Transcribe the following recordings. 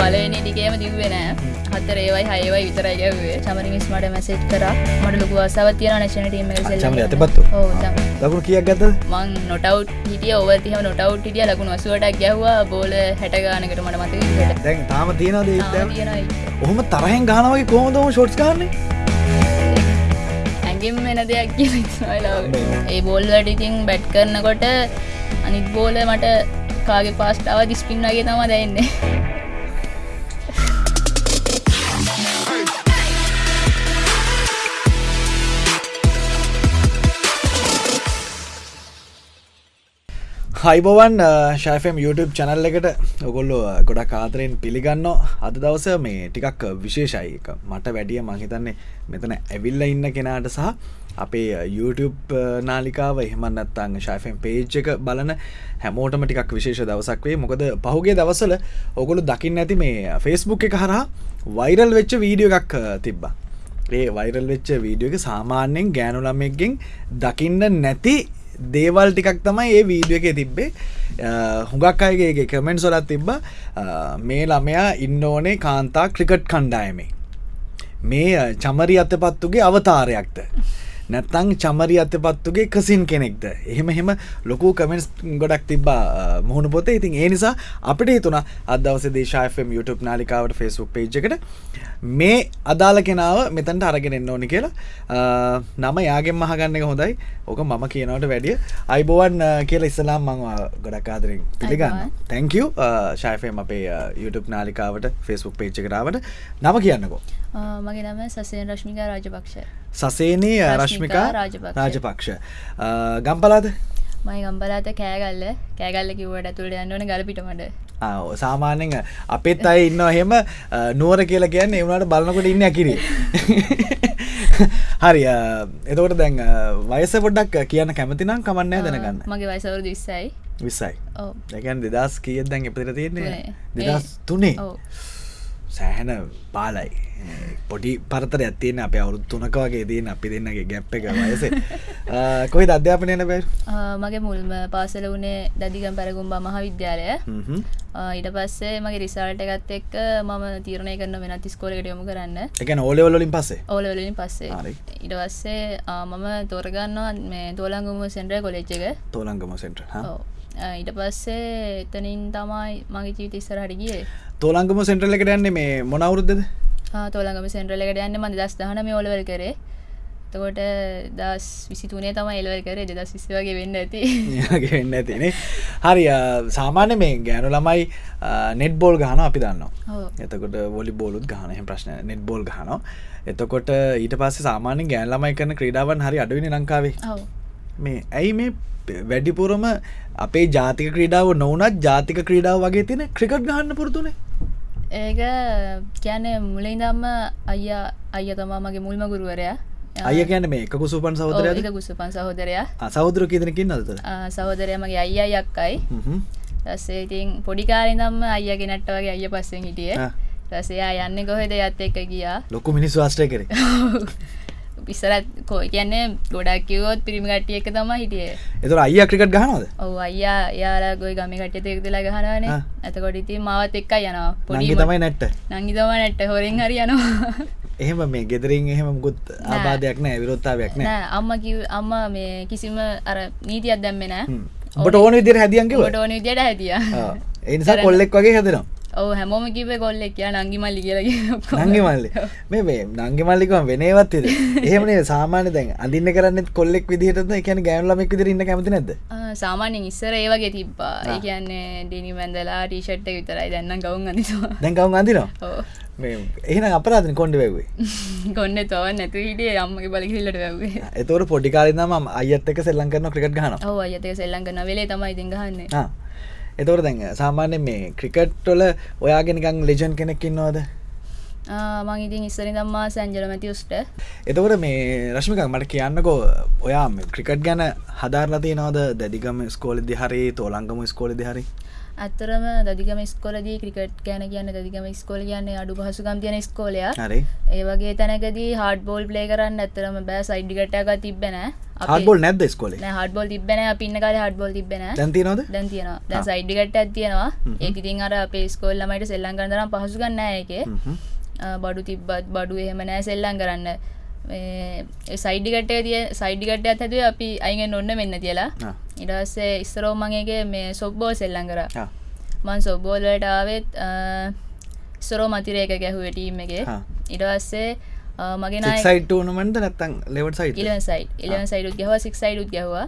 පලනි ටිකේම දිවෙන හතර ඒවයි හයවයි විතරයි ගැවේ චමරිමිස් මට මැසේජ් කර. මට ලොකු අසාවත් තියෙන නැශන ටීම චමරි ඇතපත්තු ලකුණු කියක් ගත්ත මං නොටව් හිටිය. ඔවතිහම නොටව් හිටිය. ලකුණු වසුවටක් ගැහවා. බෝල හැටගානකට මට මත දැන් තාම තියෙනද තියෙනයි ඔහොම තරහෙන් ගානවගේ කොහොමදම ෂොට්ස් කාරන්නේ ඇගෙම් වෙන දෙයක් කියලා ඒ බෝල්වට ඉතින් බැට් කරනකොට අනිත් බෝල මට කාගේ පාස්ටාව දිස්පින් වගේ තම දැන්නේ හයිබවන් ශයිෆම් YouTube චැනල් එකට ඔගොල්ලෝ ගොඩක් කාතරයෙන් පිළිගන්න අද දවස මේ ටිකක් විශේෂයි. එක මට වැඩිය මහිතන්නේ මෙතන ඇවිල්ල ඉන්න කෙනාට සහ අපේ YouTube නාලිකාව එහමන්නත්තං ශයිෆම් පේජ් එක බලන හැමෝටම ටිකක් විශේෂ දවසක් වේ මොකද පහුගේ දවසල ඔගොලු දකින්න ඇති මේ ෆෙස්බුක් එක හරහා වෛරල් වෙච්ච වීඩියෝ එකක් තිබ්බා. ඒ වෛරල් වෙච්ච වීඩියෝ එක සාමාන්‍යයෙන් ගෑනුලම්මෙක්ගෙන් දකින්න නැති දේවල් ටිකක් තමයි ඒ වීඩිය එක තිබ්බේ. හුඟක් අයගේ කමෙන්ට් සොලත් තිබ්බ. මේ ළමයා ඉන්න ඕනේ කාන්තා ක්‍රිකට් කණ්ඩායමේ. මේ චමරි අත පත්තුගේ අවතාරයක්ද? නැත්තං චමරි අත පත්තුගේ කසින් කෙනෙක්ද? එහෙම එහෙම ලොකු කමෙන්ස් ගොඩක් තිබ්බා මුහුණ පොතේ. ඉතින් ඒ නිසා අපිට හිතුන අදවස දේශායම් YouTube නාලිකාවට ෆෙස්බුක් පේජ් එකට මේ අදාළ කෙනාව මෙතන්ට අරගෙන එන්න ඕනි කියලා. නම යාගෙන් මහගන්න එක හොඳයි. ඕක මම කියනවට වැඩිය. අයිබෝවන් කියලා ඉස්සලාම් මං ගොඩක් ආදරෙන් පිළිගන්න තැංකව ශයිෆම් අපේ YouTube නාලිකාවට ෆෙස්බුක් පේච්ච කරාවට නම කියන්නකෝ මගේ නම සසයෙන් රශ්මිකා රාජපක්ෂ. සසේනී රශ්මිකා රාජපක්ෂ. ගම්පලාද මයි ගම්බලාත කෑගල්ල. කෑගල්ල කිවට ඇතුළට යන්නවන ගලපිටමට. සාමාන්‍යෙන් අපෙත් අයි ඉන්න එහෙම නුවර කියලා කියන්න එවුණට බලනකොට ඉන්න ඇකිරේ. හරි එතකොට දැන් වයස පොඩ්ඩක් කියන්න කැමතිනම් කමන්නෑ දැනගන්න. මගේ වයසවරු දිස්සයි විස්සයි. දැකන් දෙදස් කියත් දැන් එපතර තියෙන්නේ? දෙදස් තුනේ සෑහැන බාලයි. පොඩි පරතර ඇත්තියෙන අප අවුරුත් තුනක වගේ දීන අපි දෙන්නගේ ගැප් එක වයස. කොයි අධ්‍යාපනයන බැ මගේ මුල්ම පාසල වනේ දදිගම් පැරගුම්බා මහවිද්‍යාලය. ඊට පස්සේ මගේ රිසාල්ට එකත් එක් මම තීරණය කරන වෙනත් ස්කෝලකට යොමු කරන්න. එක ඕලවලින් පස්සේ? ඕලවලින් පස්සේ. ඉට පස්සේ මම තෝරගන්නවා මේ තෝලංගුම සෙන්ට්‍ර කොලෙච්ච එක. තෝලංගම සෙන්ට්‍ර ඊට පස්සේ එතනින් තමයි මගේ ජීවිත ඉස්සරහට ගියේ. තෝලංගම සෙන්ට්‍රල එකට යන්නේ මේ මොනවුරුද්දද තෝලඟම සෙන්ට්‍රල එකට යන්න මද දස් දහන මේ ඔලවල් කරේ. තකොට දස් විසිතුනේ තම එලවල් කරේ. දෙදස් විසි වගේ වෙන්න ඇති. වෙන්න ඇතිනේ හරි සාමාන්‍ය මේ ගෑනු ළමයි නෙට් බෝල් ගහන අපි දන්න එතකොට වොලි බෝලුත් ගහනහ ප්‍රශ්න නෙට් බෝල් ගහනවා. එතකොට ඊට පස්සේ සාමාන්‍ය ගෑන් ළමයි කරන ක්‍රීඩාවන් හරි අඩුවනි ලංකාවේ මේ ඇයි මේ වැඩිපුරම අපේ ජාතික ක්‍රීඩාව නොවනත් ජාතික ක්‍රීඩාව වගේ තියෙන ක්‍රිකට් ගහන්න පුරතුනේ ඒක කියන්නේ මුලින් දම්ම අයියා අයිය තමා මගේ මුල්ම ගුරුවරයා. අය කියන මේ එක කුසුපන් සහෝදරය. කුසුපන් සහෝදරයා සහෝදර කීදනකින් නද සහෝදරය මගේ අයියා යක්කයි රස්සේ ඉතින් පොඩිකාරි දම්ම අයියගේ නැට්ට වගේ අයිය පස්සෙන් හිටිය. රසයා යන්න කොහෙද? යත් එක්ක ගියා. ලොකු මිනිස් වාස්ටය කර පිස්සරත් කෝ කියන්නේ ගොඩක් කිවොත් පිරිමිගටිය එක තම හිටිය. එතුර අයිය ක්‍රිකට් ගහනද ඔව අයියා යාලා ගොයි ගමි කට්ට එක්දලා ගහනන ඇතකොට ඉති මාවත් එක්ක යනවා. පොඩි තමයි නැට්ට. නංගි තම නැට්ට. හොරෙන් හරි යනවා. එහෙම මේ ගෙදරින් එහෙම ගුත් ආබාධයක් නෑ විරොත්තාවයක් නෑ. අම්ම කිව අම්ම මේ කිසිම අර නීතියක් දැම්මෙන ඔබට ඕන විදිර හැදියන්කිව ට ඕන විදියට හැදිය. එනිසා කොල්ලෙක් වගේ හැදෙනවා ඔව හැමෝම කිව කොල්ලෙක් කිය නංගි මල්ලි කියලගේ නංගි මල්ලි මේ මේ නංගි මල්ලිකම වෙනේවත් එහෙමනේ සාමාන්‍ය දැන් අදින්න කරන්න කොල්ලෙක් විදිහට එකන ගෑන්ලමෙක් විදිර ඉන්න කැමති නැද සාමාන්‍යෙන් ඉස්සර ඒ වගේ තිබ්බා. ඒ කියන්නේ ඩිනි මැන්දලා ටීෂට් විතරයි. දැන්න ගවුන් අනිවා දැන් ගවුන් අඳිනවා? එහෙන අපරාධන කොන්ඩ වැවේ කොන්න තව නැතු හිටිය අම්මගේ බලකිල්ලට වැවේ එතවට පොඩිකාරනම අයත් එක සෙල්ලන් කරන ක්‍රිකට් ගන අයතක සෙල්ලන් කරන වෙලේ තමයි ඉතින් ගහන්න එතවට දැන් සාමාන්‍ය මේ ක්‍රිකට්ටොල ඔයාගෙනකං ලෙජන් කෙනෙක්කින්නවාද මං ඉතින් ඉස්සරි දම්මා සැන්ජල මැතිවස්ට එතකොට මේ රශ්මිකක් මට කියන්නකෝ ඔයා ක්‍රිකට් ගැන හදාරලති නවද දැදිගම ස්කෝලදි හරි තෝලංගම ස්කෝලදි හරි ඇත්තරම දදිකම ස්කොලදී ක්‍රිකට් ගැන කියන්න දදිකම ස්කෝල කියන්නේ අඩු පහසුකම් තියන ස්කෝලය හරි. ඒ වගේ තැනකදී හඩ බෝල් ප්ලේ කරන්න ඇත්තරම බෑ. සයිඩ්ිකට්ටක තිබෙන හඩබොල් නැද්ද ස්කොල හඩබොල් තිබෙන පින්න කාල හඩබොල් තිබෙන දැන්තිනොද දැන් තියෙනවා. දැන් සයිඩ්ිකට ඇත්තියෙනවා ඒක ඉතින් අර අපේ ස්කෝල්ලමට සෙල්ලන් කරතරම් පහසුගන්න එක බඩු තිබ්බත් බඩු එහෙම නෑ සෙල්ලන් කරන්න සයිඩිකට තිය සයිඩිකට ඇතද අපි අයිගෙන් ඔන්න මෙන්න තියලා. ඉඩස්සේ ඉස්සරෝ මගේගේ මේ සොබ්බෝ සෙල්ලන් කර. මන් සොබ්බෝලට ආවෙත් ඉස්සරෝ මතිරේක ගැහුව ටීම් එක. ඉඩවස්සේ මගේ සයිට නමට නැත්තන් ලෙවට සයිට ඉලවන් සයි් ඉලවන් සයිඩුත් ගැහව සික් සයිඩුත් ගැහවා.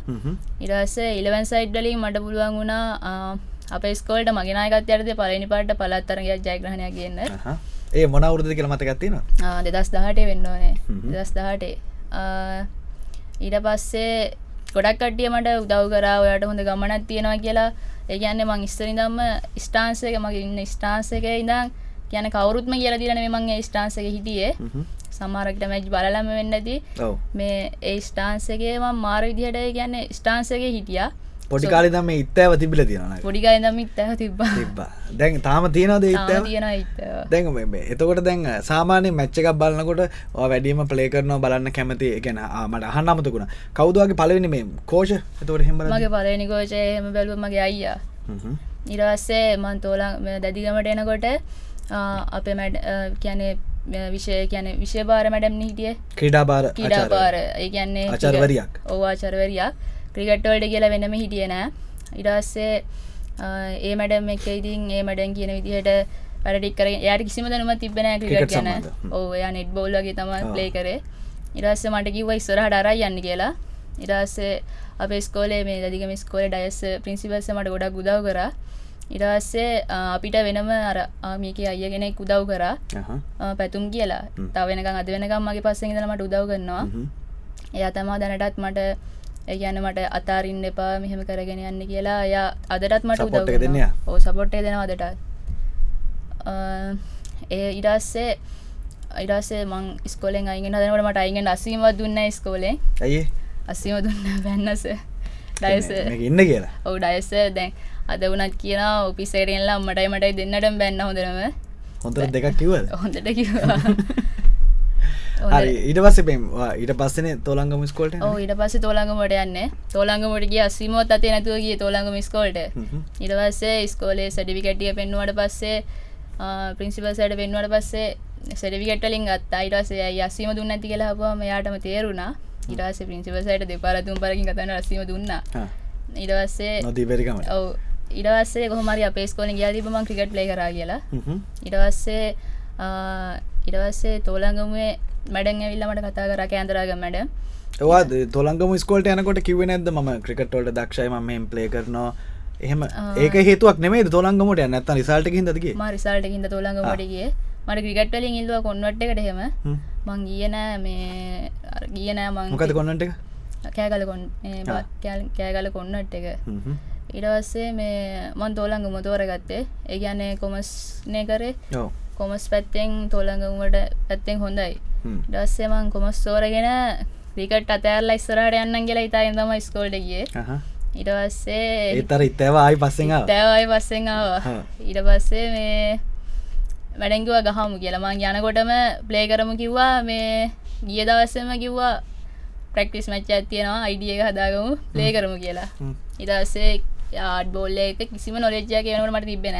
ඉරස්ස ඉලවන් සයිඩ්ඩලින් මට පුළුවන් වුණා අප ස්කෝල්ට මගෙනයකත් යරද පලනි පාට පලත්තරගයක් ජයග්‍රහණයක් ගන්න ඒ මොනවුරුදු කියල මතකත්තින දෙදස් දහටේ වෙන්න ඕනේ. දෙදස් දහටේ ඊට පස්සේ ගොඩක් කටිය මට උදව් කරා ඔයාට හොඳ ගමනත් තියෙනවා කියලා. ඒගැන්නේ මං ස්තරිදම්ම ස්ටාන්සක මගේ ඉන්න ස්ටාන්සක ඉඳම් කියන කවරුත්ම කියල දිරන මගේ ස්ටාන්සක හිටියේ. සමාරකට මැජ් බලලම වෙන්නදී. මේ ඒ ස්ටාන්සගේ ම මාර විදිහට ගැන්න ස්ටාන්සගේ හිටිය පොඩිකාලි දම ඉත්තෑව තිබිල තියෙන පොඩිකාය දම ඉත්තහ තිබ තිබ්බා. දැන් තාම තියෙනද ඉත්ත දැන් එතකොට දැන් සාමානය මච්චකක් බලන්නකොට වැඩීම පලේ කරනවා බලන්න කැමති ගැන මට අහන්න අමතකුණ කවදවාගේ පලවෙනි මේ කෝෂ? එතවට හෙම මගේ පලනි කෝෂය හෙම බැලුව මගේ අයියා. ඉරවස්සේ මන් තෝලා දැදිගමට එනකොට අපේ මැඩ් කියනේ විෂය කියන විෂය භාර මැඩම් හිටිය. ක්‍රඩා බාර ක්‍රඩා බාර ඒ කියන්නේ අචර්වරයක් ඕවාචරවරයක් ක්‍රිකට්වල්ඩ කියලා වෙනම හිටියනෑ ඉඩස්සේ ඒ මැඩම් එක ඉතින් ඒ මඩන් කියන විදිහට වැඩටික් කර යට කිසිම දනුම තිබෙන ක්‍රිකට් ගැන. ඕ යා නෙට් බෝල්ලගේ තම ප්ලේ කරේ. ඉරස්ස මට කිව ඉස්සරහ ඩරයි යන්න කියලා. ඉරස්සේ අප ස්කෝලේ මේ දදිකම ස්කෝල ඩයස් පින්සිපල්ස මට ගොඩක් ගුදව් කරා. ඉරස්සේ අපිට වෙනම අර ආමික අයගෙනෙක් උදව් කරා. පැතුම් කියලා. තවෙනකම් අද වෙනකම් මගේ පස්සෙන් දමට උදව් කරනවා. එයා තමා දැනටත් මට ඒගැන මට අතාරින්න එපා මෙහෙම කරගෙන යන්න කියලා. ය අදටත් මට උදව් දෙන්න ඕ සපොට්ටේ දෙෙන අදටත්. ඒ ඉඩස්සේ ඉඩස්සේ මං ස්කොලෙන් අයිගෙන දනට මට අයිගෙන් අසීමත් දුන්න ස්කෝලේ ඇයි අසීම දුන්න බැන්නස. ඩයස ඉන්න කියලා. ඔවු ඩයස දැන් අද වනත් කියන ඔපිසේරෙන්ලා මටයි මටයි දෙන්නට බැන්න හොඳනම හොඳ දෙකක් කිවද හොඳට කිවා හරි ඊට පස්ස පෙම් ඊට පස්සන තෝලංගම ස්කෝල්ට ඕ ඊට පස්ස තෝලංගමට යන්න. තෝලංගමට ගිය අසීමෝත් අතේ නැතුවගේ තෝලංගම ස්කෝල්ට ඉටවස්සේ ස්කෝලේ සඩිවිකටිය පෙන්නුවට පස්සේ පින්සිපල්සට පෙන්වට පස්සේ සඩවිකටලින් ගත් අයිටසේ යසීම දුන්න ඇති කියලා හපුවම යාටම තේරුණා. ඉටස පින්සිපසයට දෙපාරතුම් පරකින් කතන රසීම දුන්නා. ඉඩවස්සේ නොදීපරිකම ඔව. ඉඩවස්සේ කොහමරි අපේ ස්කෝලින් ගයාතිබම ක්‍රිකට් ලේ කරා කියලා. ඉඩවස්සේ ඉඩවස්සේ තෝලංගමුවේ මැඩන් ඇවිල්ල මට කතා කර කෑන්දරාග මැඩ. ඒවා තොලංගම ස්කෝල්ට යනකොට කිව නැද ම ක්‍රිකට්වලට දක්ෂයි ම ප්ලේ කරනවා. එහෙම ඒක හේතුවක් නෙමේ තොලංගමට නැත්ත රිසාල්ට හිදගේ ම රිසාල්ට හිද තොලංගමටගේ මට ක්‍රිකට්වලින් ඉල්ව කොන්වට එකට හෙම. මං ගියනෑ මේ ගියනෑ මං මොකද කොන්නට එක? කෑගල කොන් කෑගල කොන්නට් එක. ඉඩවස්සේ මේ මන් තෝලංග මුතෝර ගත්තේ ඒගැන්නේ කොමස්නය කරේ කොමස් පැත්තෙන් තෝලංගමට පැත්තෙන් හොඳයි. ඩස්සේමං කොමස් තෝරගෙන රිකට අතෑරලා ඉස්සරට යන්න කියලා ඉතායෙන් තම ස්කෝල්ඩගේ ඉටවස්සේ ඒතර ඉත්තව ආයි පස්සෙන් තැවයි පස්සෙන් ආවා. ඊට පස්සේ මේ වැඩැංගුව ගහමු කියලමං යනකොටම ප්ලේ කරමු කිව්වා. මේ ගිය දවස්සම කිව්වා ප්‍රක්ටිස් මච්ච ඇතියෙනවා අයිඩිය එක හදාගමු. ප්ලේ කරමු කියලා. ඉටස්සේ ආඩ් බෝල්ල එක කිසිම නොලෙජ්ජය කියනට මට තිබෙන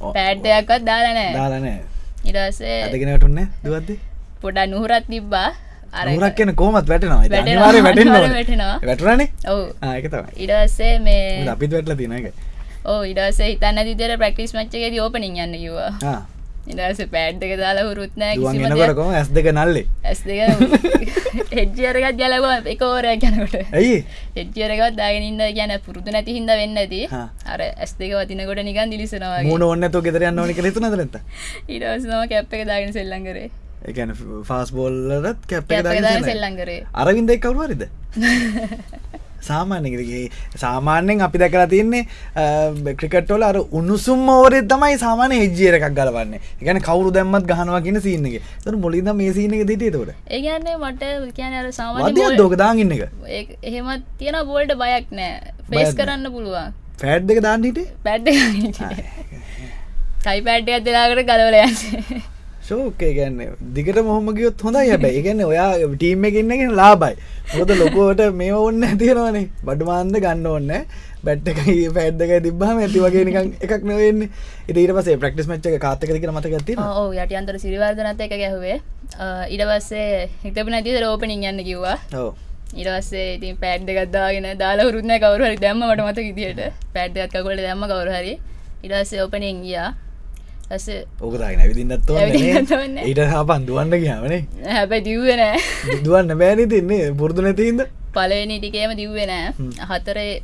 පෑඩ්ඩයක්වත් දාලනෑ දාලනෑ ඉටසේ ඇදගෙනටුන්න දුවද්ද? පොඩා නුහරත් තිබ්බා. අරක් කියන කෝමත් වැටනවා. අනිවාර්ය වැටෙනවා. වැටරනේ ඔව්. ඒකතම ඉඩස්සේ මේ අපිත් වැටල තින එක ඕ ඉඩසේ හිතන්න දිතර ප්‍රක්ටිස් මච්චගේ ඕපනින් යන්න කිවා ඉදස පෑඩ්ක දාලා හුරුත්නෑ ගන්නකොරකොම ඇස් දෙක නල්ලේ? ඇස් දෙක එජ්ජරකත් ජලව එක ඕරයක් ගැනකොට ඇයි? එච්චරකත් දාගෙනන්න ගැන පුරුදු නැති හිද වෙන්න ඇති අර ඇස් දෙක වතිනකොට නිකන් දිලිසනවා මුණ ඔන්න තු ගෙදරයන්න ඕනි කළ තුන දරත ඉඩස්නම කැප් එක දාගෙන සෙල්ලංගරේ එකන ෆාස් බෝල්ලත් කැප් සෙල්ලංගරේ අරවින්දයි කවරුවරිද සාමාන්‍යගේ සාමාන්‍යෙන් අපි දැකලා තියන්නේ ක්‍රිකට්වල අර උණුසුම් ඕරෙත් තමයි සාමානය හෙජ්ජියර එකක් ගලවන්නේ. ගැන කවරු දැම්මත් ගහනවා කියන සිීනක තර මොලිද මේ සිීනක දිටේතකොට ඒගන්නේ මට කියන සාමාන්‍ය දෝක දාගන්න එක? එහෙමත් තියෙන බෝල්ට බයක් නෑ. ෆේස් කරන්න පුළුවන්. ෆෑඩ් එක දාන්නට පැඩ් ටයි පැඩ් ඇදලාකට ගලවල යන්නේ ශෝකය ගැන්න දිගට මොහොම ගියොත් හොඳයි හැබැයි. ගැන්න ඔයා ටීම් එකඉන්නගෙන ලාබයි මොද ලොකෝට මේ ඔන්න ඇතියෙනවානේ බඩුමාන්ද ගන්න ඔන්න බැට්ටකයි පැඩ්දක තිබාම ඇති වගේ නිකන් එකක් නොවෙන්න ඉට පසේ ප්‍රක්ටිස් මච්චක කාතක දික මතක ඇති ඕ යට අන්තර සිරිවර්ධනත් එක ගැහුවේ. ඉඩවස්සේ හිතප නැති රෝපනින් යන්න කිව්වා. ඕ ඉරවස්සේ ඉතින් පැඩ් ගත්දාගෙන දාලා හුරුන්න කවරුහරි දැම්ම මට මත විදිට පැඩ්දත්කකොට දැම්ම කවරුහරි ඉඩස්සේ ඕපනින් ගියා ඇස ඕකදාගෙන ඇවිදින්නත්. ඊට හපන් දුවන්න කියවනේ හැබැ දිව්වෙනෑ දුවන්න බෑනි තින්නේ. පුරදු නැතින්ද පලවෙනි ටිකේම දිව්වෙනෑ හතරේ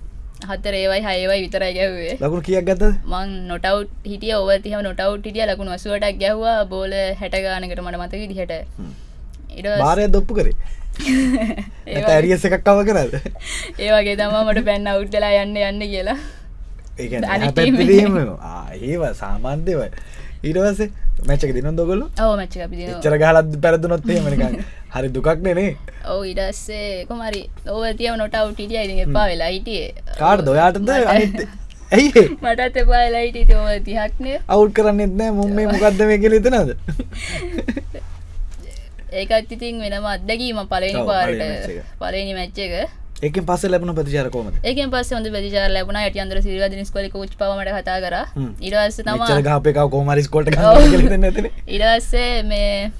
හතර ඒවයි හයවයි විතරයි ගැව්වේ ලකුණු කියක් ගත්ත මං නොටව් හිටිය. ඔවතිහම නොටව් හිටිය. ලකුණු වසුවටක් ගැහ්වා. බෝල හැටගානකට මට මතක දිහට බාරය දොප්පු කරේ? ඇරියස එකක් කව කරද? ඒවගේ තම මට පැන්න අවුට්ටලා යන්න යන්න කියලා ඒව සාමාන්‍යවයි ඊටවස මැච්චක දින දොගොලු අපි දින එච්චර ගහලත් පැරදුනොත්තේ මනික හරි දුකක් නෙනේ. ඔව ඉඩස්සේ කොමරි ඕව තියව නොටව් ටිටිය ඉතින් එපා වෙලා හිටියේ. කාඩ දොයාටද ඇයි මටත් එපා වෙලා හිටිය. ඔව තිහක්නය අවුල් කරන්න එත්නෑ මුම් මේ මොකක්ද මේ කෙලිතනද ඒකත් ඉතින් වෙනම අත්දැකීම පලනි පාරට. පලනි මච්ච එක ඒකෙන් පස්ස ලැබුණ ප්‍රතිචාර කොමද ඒකෙන් පස්සේ හොඳ ප්‍රතිචාර ලැබුණා. යටි අන්දර සිරිවදින ස්කොලේ කෝච් පවමට කතා කරා. මෙච්චර තමා ගහපේ කව කෝමරිස් කොට පස්සේ මේ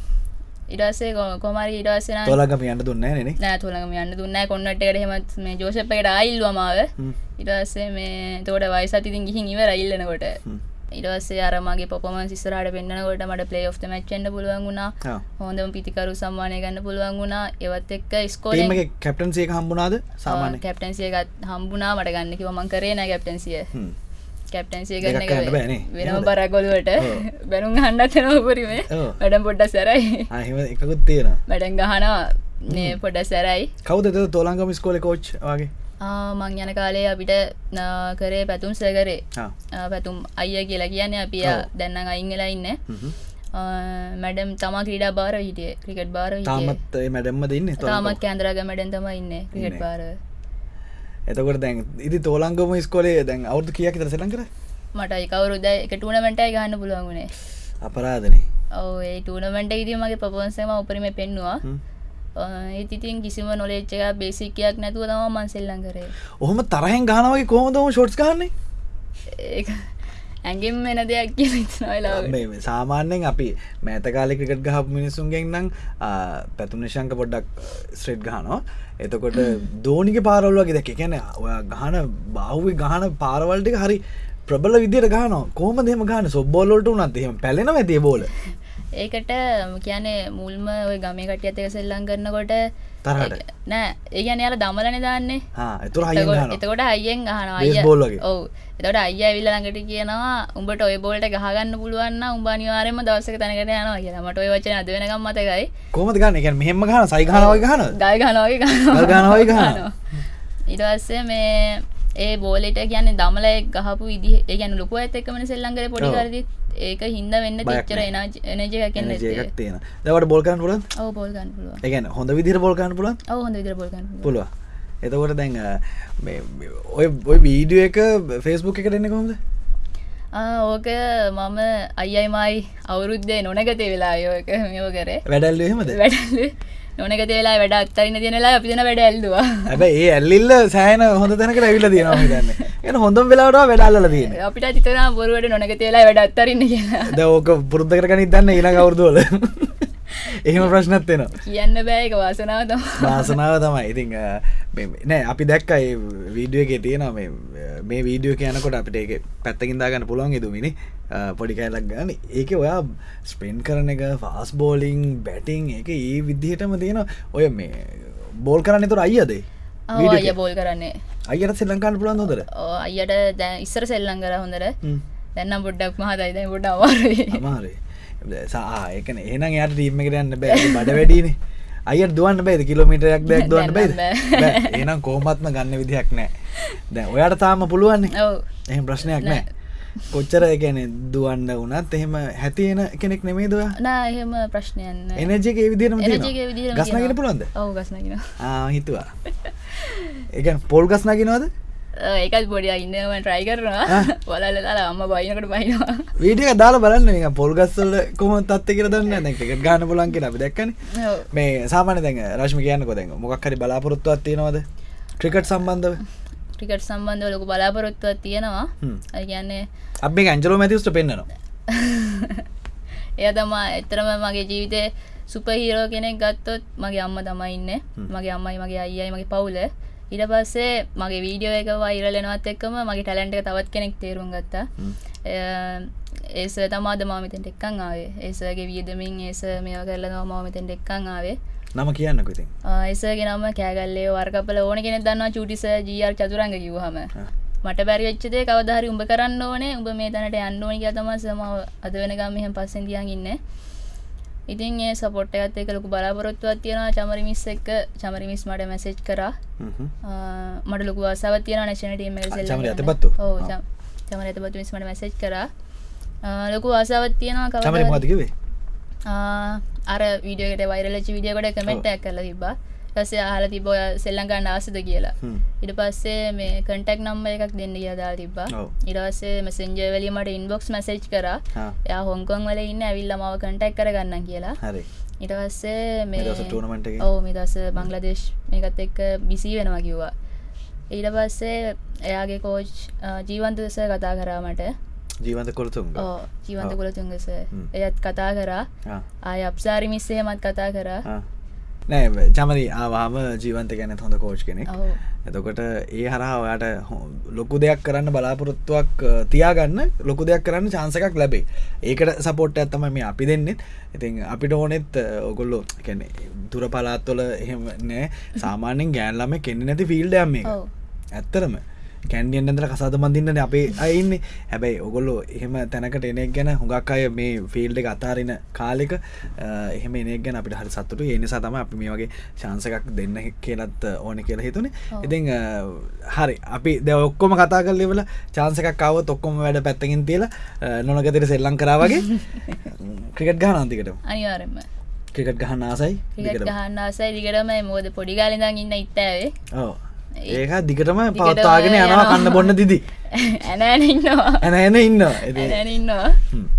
කො- කොමාරි නම් තොලගම යන්න දුන්න නේ නෑ. තුළඟම යන්න දුන්නෑ කොන්නට හෙමත් මේ ජෝසප් එකට ආයිල්වමාව ඉටස්සේ මේ තෝට වයිසත් ඉතින් ගිහින් ඉවර ඉල්ලනකොට ඉටස්සේ අරමගේ පොපම සිස්සරට පෙන්න්නනකොට මට පලේ ඔ්ත මච්චෙන්ට පුළුවන් වුණා. හොඳම පිතිකරු සම්මානය ගන්න පුළුවන් වුණා. ඒවත් එක්ක ස්කෝල කැප්ටන්සේ හම්බුණාද? සාමාන්‍ය. කැප්ටන්සියගත් හම්බුනා මට ගන්න කිව මං කරේ නෑ කැප්ටන්සිය. කැප්ටන්සිය ගන්න. වෙනම? බරගොලුවට. බැනුම් හන්නත් නොපරීමේ ඔව්. වැඩම් පොඩ්ඩ සැරයි. එකකුත් තියෙන වැඩන් ගහනවා. නේ පොඩ සැරයි. කවද තොලංගම ස්කෝල කෝච් වගේ මං යන කාලේ අපිට කරේ පැතුම් සකරේ. පැතුම් අයිය කියලා කියන්න ඔව්. දැන්න අයිංගලා ඉන්න. මැඩම් තමා ක්‍රීඩා බාර හිටිය ක්‍රිකට් බාර තාමත් මැඩම්ම දෙන්න තාමත් කෑන්දරග මැඩන් තම ඉන්න ක්‍රිකට්. බාර එතකොට දැන් ඉදි තෝලංගම ස්කොලේ දැන් අවුදු කියක් තර සලන් කර මට එකවරුද එක ටූනමෙන්ටයි ගන්න පුළුවන්ගුණේ අපරාධනේ. ඔව ඒ ටූනමෙන්ට ඉදී මගේ පපොන්සම උපරිම පෙන්නවා ඒතිතින් කිසිම නොලෙච්ච එක බේසිකයක් නැතුව තම මන් සෙල්ලං කරේ. ඔහොම තරහෙන් ගානවගේ කොහොමදම ෂොට්ස් ගන්නේ ඒ ඇගෙම් වෙන දෙයක් කිය ඉතනවෙලා මේ සාමාන්‍යෙන් අපි මෑතකාලෙ ක්‍රිකට් ගහ මිනිසුන්ගෙන් නම් පැතුම් නිශංක පොඩ්ඩක් ස්ට්‍රේට් ගහනවා. එතකොට දෝනික පාරවල්ලගේ දැක කැන ඔය ගහන බාහුව ගහන පාරවල්ටික හරි ප්‍රබල විදියට ගාන කෝම දෙම ගාන සොබ්බෝලොට උනත් එහෙම පැලෙන ඇතිය බෝල ඒකට කියන්නේ මුල්ම ඔය ගමේ කටිය අතක සෙල්ලං කරනකොට තරහට? නෑ. ඒ ගැන යාල දමලන දාන්නේ. එතුර හය ගන එතකොට අයියෙන් ගහන Baseball වගේ. ඔව. එතට අය විල්ල ළඟට කියනවා උඹට ඔය බෝල්ට ගහගන්න පුළුවන්න උඹනිවාරම දවසක තැනකට යනවා කියලා. මට ඔය වචන අද වෙනකම් මතකයි. කොමද ගන්න? එක මෙහෙම ගන සයිගනාවයි ගන ගල් ගනවගේ ගල් ගහනවගේ ගහනවා. ඉටවස්සේ මේ ඒ බෝලට කියන්නේ දමල ගහපු විදි ඒ ගැන ලොකු ඇත එකමන සෙල්ලංකර පොඩි ඔව්. ඒක හින්ද වෙන්න බයක් තිච්චර එනජය කන්න ජයකක් තියෙන දවට බොල්කන්න පුලන් ඔව බෝල්ගන්න පුළුව එකන හොඳ විදිර බොල්කන්න පුලන් ඔව හොඳ විදිර බෝල්ගන්න පුළුව එතකොට දැන් ඔය ඔය වීඩියෝ එක ෆෙස්බුක් එක දෙන්න කොමද ඕක මම අයියයිමයි අවුරුද්දේ නොනගතේ වෙලා යෝක මෙෝ කරේ. වැඩල්ල එහෙමද? වැඩ නොනගත වෙලා වැඩ අත්තරන්න තියෙනලා අපි දෙන වැඩ ඇල්දවා හැබ ඒ ඇල්ලිල්ල සෑන හොඳ තැනකට ඇවිල තියෙනවා දන්න එන හොඳම් වෙලාට වැඩල්ල තියෙන අපිට තිතන බොරුවට නොනගත වෙලා වැඩ අත්තරන්න කියලා. ද ඕක පුරුද්ධ කරගනි දන්න ඉන කවුරදුවල එහෙම ප්‍රශ්නත් වෙන කියන්න බෑක වාසනාව වාසනාව තමයි. ඉතිං නෑ අපි දැක්කයි වීඩියෝ එක තියෙන මේ වීඩියෝ කියනකොට අපිට ඒක පැත්තකින්දාගන්න පුළුවන් ඉදුමිනි. පොඩි කෑලක් ගන්න. ඒක ඔයා ස්පෙන්් කරන එක ෆාස් බෝලිං බැටිං එක ඒ විදිහටම තියෙන ඔය මේ බෝල් කරන්න තුර අයියදේ? අය බෝල් කරන්නේ. අයියට සෙල්ලංකාන්න පුළන් හොදර ඕ අයියට දැ ඉස්සර සෙල්ලං කර හොඳර දැන්නම් පොඩ්ඩක් මහතයිද පොඩ අවාරයි අමාරේ සා එකන එහන යට ටීම එකට යන්න බෑ. බඩ වැඩීනේ අයට දුවන්න බේද? කිලෝමිටරයක් දෙයක් දුවන්න බේද? දැන් බෑ. එහෙනම් කෝමත්ම ගන්න විදිහක් නෑ. දැ ඔයාට තාම පුළුවන්නේ? ඔව. එහෙම ප්‍රශ්නයක් නෑ. කොච්චර ගැන දුවන්න වනත් එහෙම හැතියෙන කෙනෙක් නෙමේ දව නා එහෙම ප්‍රශ්නයන්න එක විදිහටම ගස්නගෙන. පුළන්ද ඔවු ගස්නගෙන හිතුවා. එක පොල් ගස්නගෙනවද ඒකත් පොඩිය ඉන්නම ට්‍රයි කරනවා. වලල දාලා අම්ම බයිනකට බයිනවා. වීඩිය දාල බලන්න මේ පොල්ගස්සල්ල කොම තත්ත කර දන්න දැක ගාන පුලන් කියෙන දැක්කන. මේ සාමාන දැන් රශ්ම කියන්නකො දැන්. මොක්හරි බලාපොරොත්තුවත් තියෙනවද? ක්‍රිකට් සම්බන්ධව? ටිකට සම්බන්ධව ලොකු බලාපොරොත්තුවක් තියෙනවා. ඒ කියන්නේ අපි ඇන්ජලෝ මැතිස්ට පෙන්න්නවා. එය තමා එතරම මගේ ජීවිතය සුපහිරෝ කෙනෙක් ගත්තොත් මගේ අම්ම තමයි ඉන්න. මගේ අම්මයි මගේ අයියයි මගේ පවුල ඉට පස්සේ මගේ වීඩියෝ එක වයිරලෙනවත් එක්කම මගේ ටැලන්ට එක තවත් කෙනෙක් තේරුම් ගත්තා. ඒස තමාද මාමතෙන්ට එක්කං ආවේ. ඒසගේ වියදමින් ඒස මේවා කරලනවා මාමතෙන්ට එක්කං ආවේ. නම කියන්නක ඉතින්. ඒසගේ නම කෑගල්ලේ වර්කපල ඕන කෙනෙ දන්න චුටිස ජීර් චතුරංග කිවහම මට බැරිවෙච්චදේ කවදහරි උඹ කරන්න ඕනේ. උඹ මේ තැනට යන්න ඕනි කිය තම සමාව අද වෙනකම් මෙහම පස්සෙන් තියන් ඉන්න ඉතින් ඒ සපොට් එකත් එක ලොකු බලාපොරොත්තුවත් තියෙනවා. චමරිමිස් එක්ක චමරිමිස් මට මැසෙජ් කරා. මට ලොකු අසාවත් තියෙන නැශන ටීම චමරි ඇතපත් මිස්මට මැසෙජ් කර. ලොකු ආසාවත් තියෙනවා චමරි කව මතිකිවේ අර වීඩියෝකට වයිරලච විඩියකොට කමෙන්ටක් කරලා තිබා ටස ආල තිබ ඔය සෙල්ලංගන්න ආසද කියලා. ඉට පස්සේ මේ කටක් නම්බ එකක් දෙන්න කියදා තිබා ඔව්. ඉරස්සේ මසෙන්ජවලීමට ඉන්බොක්ස් මැසේජ් කර. යා හොංකොන් වල ඉන්න ඇවිල්ල මාව කටක් කරගන්න කියලා. හරි. ඉට පස්සේ මේ දවස tournament එකේ? ඔව මේ දස බංලදේශ් මේකත් එක්ක බිසි වෙනවා කිව්වා. ඊට පස්සේ එයාගේ කෝච් ජීවන්ත දෙස කතා කරාමට ජීවන්ත කොළතුන් ජීවන්ත. කොළතුන්ගස. එයත් කතා කරා. ආය අප්සාරි මිස්සේමත් කතා කරා නෑ චමරි ආවාම ජීවන්ත ගැන හොඳ කෝච් කෙනෙක්. එතකොට ඒ හරහා ඔයාට ලොකු දෙයක් කරන්න බලාපොරොත්තුවක් තියාගන්න ලොකු දෙයක් කරන්න චාන්සකක් ලැබේ ඒකට සපෝට් ඇත්තම මේ අපි දෙන්නෙත්. ඉතින් අපිට ඕනෙත් ඔගොල්ලෝ කැනෙ දුර පලාත්වල එහෙම නෑ. සාමාන්‍යෙන් ගෑන්ලම කෙන්න නැති ෆිල්ඩයම් මේ ඇත්තරම කැන්ඩියන් ඇඳල කසාද මඳින්නන අපේ අයින්න හැබැයි ඔගොල්ලෝ එහෙම තැනකට එනෙක් ගැන හුඟක් අය මේ ෆිල්ඩ අතාරෙන කාලෙක එහෙම එනෙක් ගැන අපිට හරි සත්තුට ඒ නිසා තම අපි මේ වගේ චාන්සකක් දෙන්න කියලත් ඕන කියලා හිතුනේ. අ, හරි. අපි ද ඔක්කොම කතා කරලෙවල චාන්සකක් කාව තොක්කොම වැඩ පැත්තකින් තියලා නොනගතර සෙල්ලං කරාවගේ ක්‍රිකට් ගහ නන්තිකට අනිවාරෙන්ම ක්‍රිකට් ගහන්න ආසයි ක්‍රිකට් ගහන්න ආසයි දිගටම. මොද පොඩිගාලිඳන් ඉන්න ඉත්තාවේ ඕ ඒක දිගටම පවත්තාගෙන යනවා. කන්න බොන්න දිදි. ඇනෑන ඉන්නවා. ඇනෑන ඉන්නවා.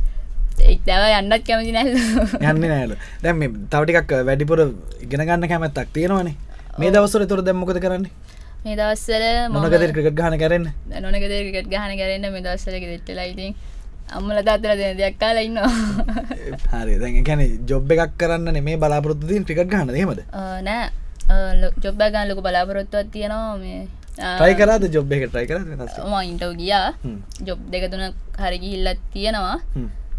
එක්දව යන්නත් කැමති නැල්ල. යන්න නෑල දැම් තවටිකක් වැඩිපුර ඉගෙන ගන්න කැමැත්තක් තියෙනවනේ. මේ දවසර තුර දැම්මොකද කරන්නේ? මේ දවස්සල මොනකද ක්‍රිකට් ගහන කරන්න? නොනකදකට ගහන කරන්න මේ දවස්සලක දෙට්ටලා ඉතින් අම්මල තාත්තල දෙන දෙයක් කාලා ඉන්නවා. හරි. දැන් කැන ජොබ් එකක් කරන්න මේ බලාපොරත්තුතින් ක්‍රිකට් ගහන හෙමද ආ, නෑ ජොබ්බ ගන්න ලොක බලාපොරොත්තුවත් තියෙනවා මේ ට්‍රයි කරද ජොබ් එක ට්‍රයි කර මයින්ටව ගියා ජොබ් දෙක තුන හරිගිහිල්ලත් තියෙනවා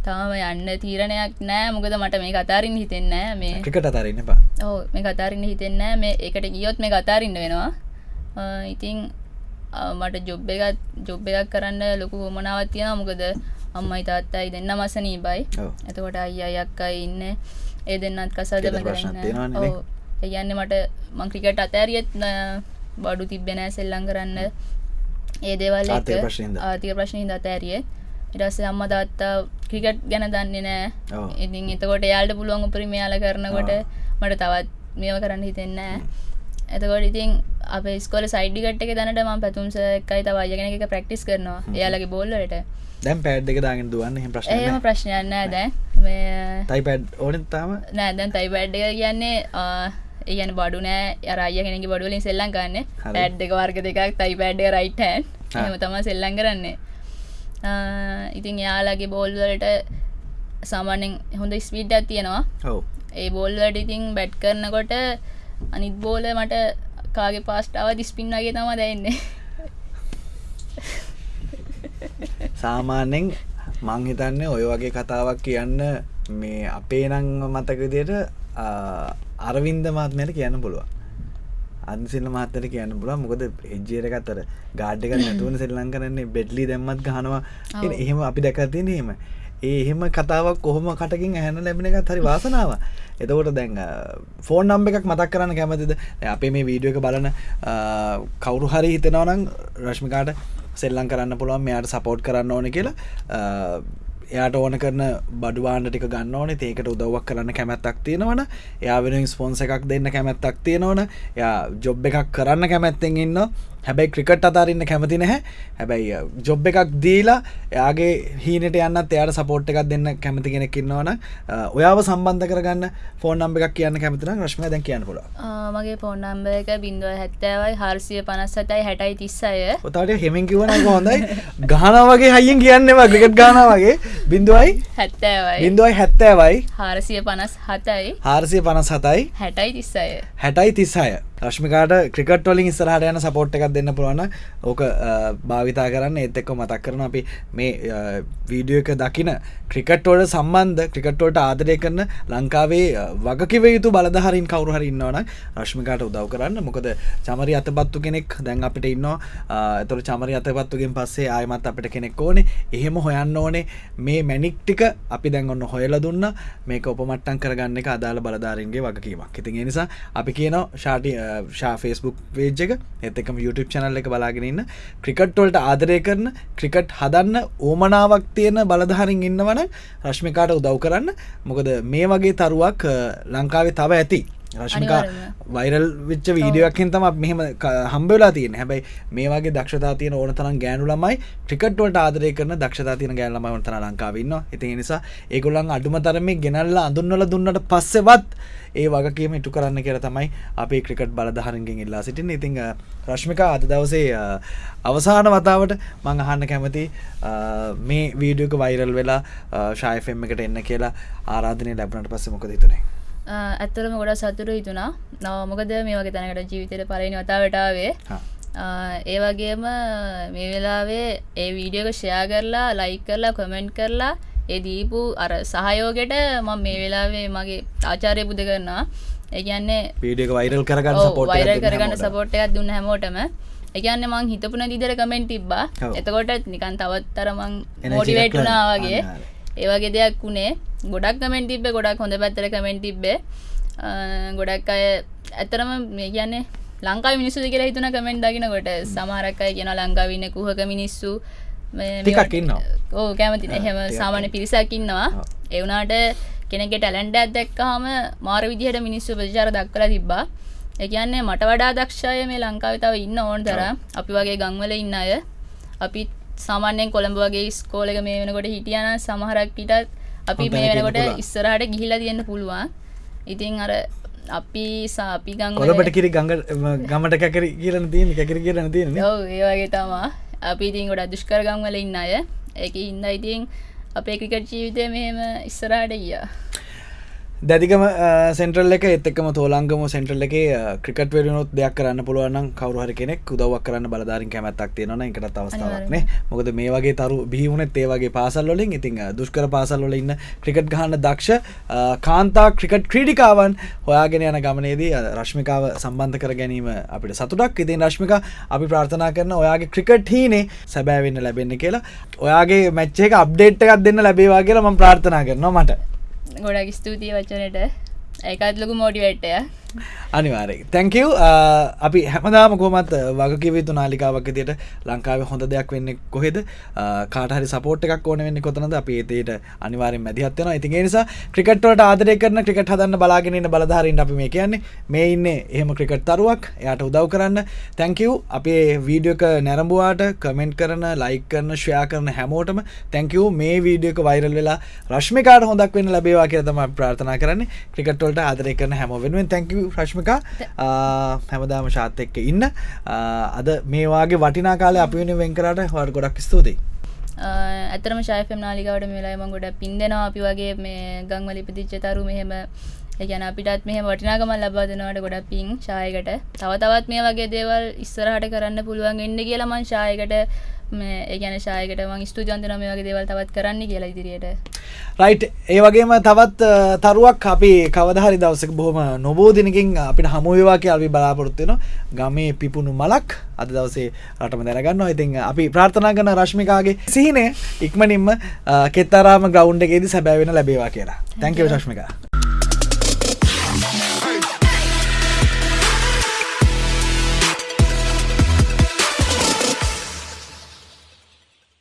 තාම යන්න තීරණයක් නෑ මොකද මට මේ කතාරින් හිතෙන්නෑ මේ ක්‍රිකට අතරන්න පා ඕ මේ කතාරින්න හිතෙන්නෑ මේ එකට ගියොත් මේ කතාරින්න වෙනවා ආ, මට ජොබ් එකත් ජොබ් එකක් කරන්න ලොකු මොනාවත් තියෙන මොකද අම්මයි තාත්තයි දෙන්න මසනී බයි ඔව්. එතකොට අයිය අක්කයි ඉන්න ඒ දෙන්නත් කසාදම ගෙදර ප්‍රශ්නත් තියෙනවනේ නේ. එයන්න මට මංක්‍රිකට අතෑරියත් බඩු තිබෙනෑ සෙල්ලං කරන්න. ඒ දේවල් එක්ක ආර්ථික ප්‍රශ්න හින්දා. ආර්ථික ප්‍රශ්න හිද අතෑරිය. ඉරස්සේ අම්ම තාත්තා ක්‍රිකට් ගැන දන්නේ නෑ. ඉතින් එතකොට යාල්ට පුළුවන් උපරිමයාල කරනකොට මට තවත් මේව කරන්න හිතෙන්නෑ එතකොට ඉතින් අප ස්කොල සයිඩිකට එක දැනට ම පැතුම්ස එකයි තවායගෙන එක ප්‍රක්ටිස් කරනවා. එයාලගේ බොල්ලට දැම් පැඩ් එක දාගෙන දුවන්න ඒම ප්‍රශ්නයන්න දැ තයි පැඩ් ඕන තාම? නෑ දැන් තයි බැඩ් එක කියන්නේ ඒගන බඩු නෑ. අරය කෙනෙ බඩුවලින් සෙල්ලං ගන්න. පැඩ් එක වර්ග දෙකක් තයි පැඩ්ඩ රයිට්හන්. එම තම සෙල්ලං කරන්නේ. ඉතින් එයාලගේ බෝල්වලට සාමානෙන් හොඳ ස්පීඩ් තියෙනවා. ඔව්. ඒ බෝල්වට ඉතින් බැට් කරනකොට අනිත් බෝල මට කාගේ පාස්ටාව දිස්පින් වගේ තම දැන්නේ සාමාන්‍යෙන් මං හිතන්න ඔය වගේ කතාවක් කියන්න මේ අපේ නං මතකදියට අරවින්ද මාත්මයට කියන්න පුළුව අන්සිල්ල මාතර කියන්න පුල මොකද එජ්ජේරක අතර ගාඩ්ඩක නැතුවන සෙල්ලං කරන්නේ බෙඩ්ලි දැම්මත් ගහනවා. එහෙම අපි දැකතින හෙම ඒ එහෙම කතාවක් කොහොම කටකින් ඇහන ලැබෙන එකත් හරි වාසනාව එතකොට දැන් ෆෝන් නම්බ එකක් මතක් කරන්න කැමතිද? අපේ මේ වීඩියෝ එක බලන කවුරු හරි හිතනවනම් රශ්මිකාට සෙල්ලං කරන්න පුළුවන් මෙයාට සපෝට් කරන්න ඕන කියලා එයාට ඕන කරන බඩුවාන්ට ටික ගන්න ඕනේ. ඒකට උදව්වක් කරන්න කැමැත්තක් තියෙනවන. එයා වෙන ස්පොන්ස එකක් දෙන්න කැමැත්තක් තියෙනවන. යා ජොබ් එකක් කරන්න කැමැත්තෙන් ඉන්න හැබැයි ක්‍රිකට් අතාරන්න කැමති නැහැ. හැබැයි ජොබ් එකක් දීලා එයාගේ හීනට යන්නත් එයාට සපෝට් එකක් දෙන්න කැමති කෙනෙක් ඉන්නවන ඔයාව සම්බන්ධ කරගන්න ෆෝන් නම්බ එකක් කියන්න කැමතින රශ්ම දැන් කියන්න පුල මගේ ෆෝන් නම්බ එක බින්දුව හැත්තෑවයි හර්සිය පනස් සතයි හැටයි තිස්සය. ඔතාට හෙමින් කිවන හොඳයි. ගාන වගේ හයිියෙන් කියන්නවා ක්‍රිකට් ගාන වගේ. බින්දුවයි හැත්තෑවයි. බින්දුවයි හැත්තෑවයි. හාරසිය පනස් හතයි. හාරසිය පනස් හතයි. හැටයි තිස්සය. හැටයි තිස්සාය රශ්මිකාට ක්‍රිකට් වලින් ඉස්සරහට යන සපෝට් එකක් දෙන්න පුළුවන් ඕක භාවිතා කරන්න. ඒත් එක්ක මතක් කරන අපි මේ වීඩියෝ එක දකින ක්‍රිකට්වෝට සම්බන්ධ ක්‍රිකට්වෝට ආදරය කරන ලංකාවේ වගකිව යුතු බලධහරින් කවරු හරි ඉන්නවන රශ්මිකාට උදව් කරන්න. මොකද චමරි අතපත්තු කෙනෙක් දැන් අපිට ඉන්න ඇතුර චමරි අතපත්තුගෙන් පස්සේ ආයමත් අපිට කෙනෙක් ඕනේ. එහෙම හොයන්න ඕනේ. මේ මැනික්ටික අපි දැන් ඔන්න හොයල දුන්න. මේක ඔපමට්ටන් කරගන්න එක අදාළ බලධාරන්ගේ වගකීමක්. ඉතින් නිසා අපි කියනවා ශාටි ශා ෆෙස්බුක් වේජ් එක. එතකම YouTube චනල් එක බලාගෙනන්න ක්‍රිකට්වලට ආදරය කරන ක්‍රිකට් හදන්න ඕමනාවක් තියෙන බලධහරින් ඉන්නවන රශ්මිකාට උදව් කරන්න. මොකද මේ වගේ තරුවක් ලංකාවේ තව ඇති. රශ්මිකා වයිරල් විච්ච වීඩියෝක්ෙන් තම මෙහම හම්බවෙලා තියෙන හැබැයි මේ වගේ දක්ෂතා තියන ඕන තරම් ගෑනු ළමයි ක්‍රිකට්වලට ආදරය කරන දක්ෂතා තියන ගෑල්ලම වතන ලංකාවන්න ඉති නිසා ඒගොල්ලන් අඩුම තරමේ ගෙනල්ල අඳුන්නල දුන්නට පස්සෙවත් ඒ වගකීම ඉටු කරන්න කියර තමයි අපේ ක්‍රිකට් බලධහරගෙන් ඉල්ලා සිටින් ඉතිං රශ්මිකා අද දවසේ අවසාන වතාවට මං අහන්න කැමති මේ වීඩියෝක වයිරල් වෙලා ශායෆෙම් එකට එන්න කියලා ආරාධනය ලැබනට පස්ස මොකද තුනේ ඇත්තරම ගොඩ සතුරු හිතුනා නව මොකද මේ වගේ තැනකට ජීවිතයට පලනි වතාවටාවේ ඒ වගේම මේ වෙලාවේ ඒ වීඩියෝක ෂයා කරලා ලයි කරලා කොමෙන්ට් කරලා ඒ දීපු අර සහයෝගෙට මම මේ වෙලාවේ මගේ ආචාරය බුද කරනවා. ඒගන්නේ පීඩියක වයිරල් කරගන්න වයිරල් කරගන්න සපෝට්ටයක් දුන්න හැමෝටම. එකන්න මං හිතපුන දිදර කමෙන්ට් තිබ්බා. එතකොට නිකන් තවත්තර මං මෝටිවේටුනාවගේ ඒවගේ දෙයක් වුණේ ගොඩක් කමෙන්ට තිබ්බ ගොඩක් හොඳ පැත්තර කමෙන්ට තිබ්බේ. ගොඩක් අය ඇතරම මේ කියන්නේ ලංකා මිනිස්සු කියලා හිතුන කමෙන්ට් දකිනකොට. සමහරක්කයි කියන ලංකාවින්න kuhක මිනිස්සු. ටිකක් ඉන්න ඕ කැමති එහෙම සාමාන්‍ය පිරිසක් ඉන්නවා. එවුනාට කෙනෙක ටැලන්ඩ ඇදැක්කාම මාර විදිහට මිනිස්සු ප්‍රචාර දක්කලා තිබ්බා. එකන්නේ මට වඩා දක්ෂය මේ ලංකාවිතාව ඉන්න ඕන් තර අපි වගේ ගංවල ඉන්න අය. අපි සාමාන්‍යයෙන් කොළඹ වගේ ස්කෝලක මේ වෙනකොට හිටියන සමහරක් පිටත් අපි මේ වෙනකොට ඉස්සරහට ගිහිලා තියන්න පුළුවන්. ඉතින් අර අපි සාපි ගං කොළබට කිරි ගඟ ගමට කැකර කියරන තියෙන කැකර කියරන තියෙන ඒවගේ තමා අපි ඉතින් ගොඩ දුෂ්කරගම් වල ඉන්න අය. එක ඉන්න ඉතින් අපේ ක්‍රිකට් ජීවිතය මෙහෙම ඉස්සරහට ගියා දැදිකම සෙන්ට්‍රල් එක එත්තකම තෝලංගම සෙන්ට්‍රල් එක ක්‍රිකට වරුණොත් දෙයක් කරන්න පුළුවන් කවරුහර කෙනෙක් උදවක් කරන්න බලධාරින් කැමැත්තක් තියෙනන එකට අවස්ථාවක්න මොකද මේ වගේ තරු බිහිවුණත් ඒවගේ පාසල්ලොලින් ඉතින් දුෂ්කර පාසල්ලොල ඉන්න ක්‍රිකට් ගහන්න දක්ෂ කාන්තා ක්‍රිකට් ක්‍රීඩිකාවන් හොයාගෙන යන ගමනේදී රශ්මිකාව සම්බන්ධ කර ගැනීම අපිට සතුටක්. ඉතින් රශ්මික අපි ප්‍රාර්ථනා කරන ඔයාගේ ක්‍රිකට් හීනේ සැබෑවෙන්න ලැබෙන්න කියලා. ඔයාගේ මැච්චේ අප්ඩේට් එකක් දෙන්න ලැබේවා කියලා ම ප්‍රාර්ථනා කරනවා මට ගොඩක් ස්තුතියි වචනට. ඒකත් ලොකු මෝඩිවැට්ටය අනිවාරය තැංකව uh, අපි හැමදාම කොමත් uh, වගකිවතු නාලිකාවක් තියට ලංකාව හොඳ දෙයක් වෙන්න කොහෙද? Uh, කාටහරි සපෝට් එකක් ඕන වෙන්න කොතනද? අප ඒතයට අනිවාරෙන් මැදිහත්වන ඉතින් නිසා ක්‍රිකට්වට ආදරය කරන ක්‍රිකට් හදන්න බලාගෙනන්න බලධාරින් අපි මේ කියන්නේ මේ ඉන්න එහෙම ක්‍රිකට් තරුවක්. එයට උදව් කරන්න. තැංකව් අපේ වීඩියෝක නැරඹුවාට කමෙන්ට් කරන ලයික් කරන ශ්‍රයා කරන හැමෝටම තැංකව් මේ වීඩියෝක වයිරල් වෙලා රශ්මිකාට හොඳක් වෙන්න ලැබේවා කියතම ප්‍රාර්ථනා කරන්න. ක්‍රිකට්වලට ආදරය කරන හැම වෙනුවෙන් තැංකව රශ්මිකා. හැමදාම ශාත් එක්ක ඉන්න. අද මේවාගේ වටිනා කාල අපි වෙන වෙන්කරට හට ගොඩක් ස්තුතියි. ඇතරම ශයෆම් නාලිකාවට මේලාම ගොඩ පින්දෙනවා. අපි වගේ මේ ගංවලි පිතිච්ච තරු මෙහෙම ගැන අපිටත් මෙහ වටිනාකම ලබා දෙනවට ගොඩ පින් ශායකට තව තවත් මේ වගේ දේවල් ඉස්සරහට කරන්න පුළුවන් එන්න කියලමන් ශායකට ඒගැන ශායකට මං ස්තුජන්තන මේ වගේ දේවල් තවත් කරන්න කියලා ඉදිරියට. රයිට් ඒ වගේම තවත් තරුවක් අපි කවදහරි දවසක බොහොම නොබෝධනකින් අපිට හමුවවා කිය අපි බලාපොරොත්තින ගමේ පිපුුණු මලක් අද දවසේ රටම දැනගන්න ඉතින් අපි ප්‍රාර්ථනා කන රශ්මිකාගේ සිහිනය ඉක්මනින්ම කෙත්තරාම ගෞන්්ඩගේද සැබෑවෙන ලැබේවා කියලා. තැංකව ශශ්මිකා